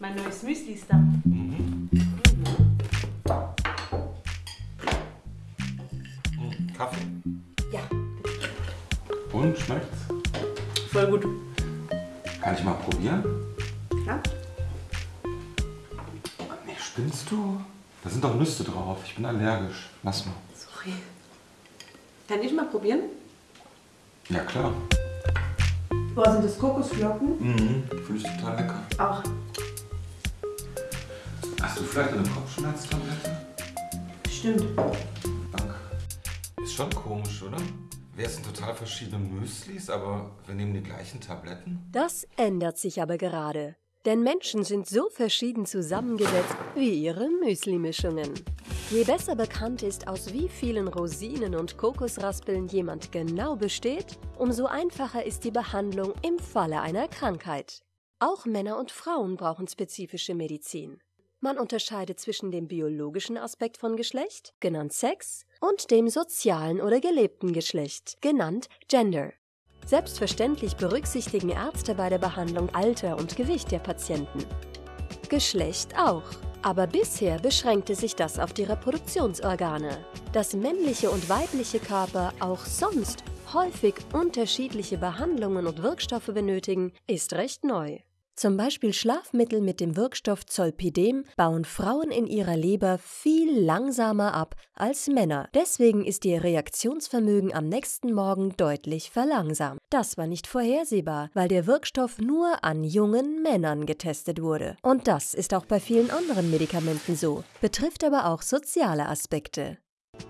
Mein neues Müsli ist da. Kaffee? Ja, Und schmeckt's? voll gut. Kann ich mal probieren? Ja? Nee, spinnst du? Da sind doch Nüsse drauf. Ich bin allergisch. Lass mal. Sorry. Kann ich mal probieren? Ja, klar. Boah, sind das Kokosflocken? Mhm. Finde ich total lecker. Auch. Hast du vielleicht eine Kopfschmerztablette? Stimmt. Danke. Ist schon komisch, oder? Wir essen total verschiedene Müslis, aber wir nehmen die gleichen Tabletten? Das ändert sich aber gerade. Denn Menschen sind so verschieden zusammengesetzt wie ihre Müsli-Mischungen. Je besser bekannt ist, aus wie vielen Rosinen und Kokosraspeln jemand genau besteht, umso einfacher ist die Behandlung im Falle einer Krankheit. Auch Männer und Frauen brauchen spezifische Medizin. Man unterscheidet zwischen dem biologischen Aspekt von Geschlecht, genannt Sex, und dem sozialen oder gelebten Geschlecht, genannt Gender. Selbstverständlich berücksichtigen Ärzte bei der Behandlung Alter und Gewicht der Patienten. Geschlecht auch. Aber bisher beschränkte sich das auf die Reproduktionsorgane. Dass männliche und weibliche Körper auch sonst häufig unterschiedliche Behandlungen und Wirkstoffe benötigen, ist recht neu. Zum Beispiel Schlafmittel mit dem Wirkstoff Zolpidem bauen Frauen in ihrer Leber viel langsamer ab als Männer. Deswegen ist ihr Reaktionsvermögen am nächsten Morgen deutlich verlangsamt. Das war nicht vorhersehbar, weil der Wirkstoff nur an jungen Männern getestet wurde. Und das ist auch bei vielen anderen Medikamenten so, betrifft aber auch soziale Aspekte.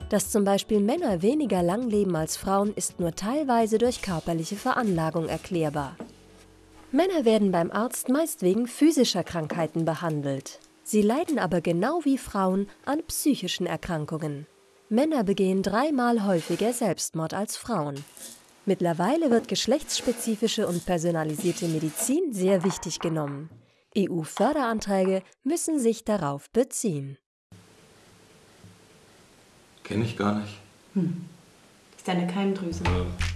Dass zum Beispiel Männer weniger lang leben als Frauen, ist nur teilweise durch körperliche Veranlagung erklärbar. Männer werden beim Arzt meist wegen physischer Krankheiten behandelt. Sie leiden aber genau wie Frauen an psychischen Erkrankungen. Männer begehen dreimal häufiger Selbstmord als Frauen. Mittlerweile wird geschlechtsspezifische und personalisierte Medizin sehr wichtig genommen. EU-Förderanträge müssen sich darauf beziehen. Kenn ich gar nicht. Ist deine Keimdrüse. Äh,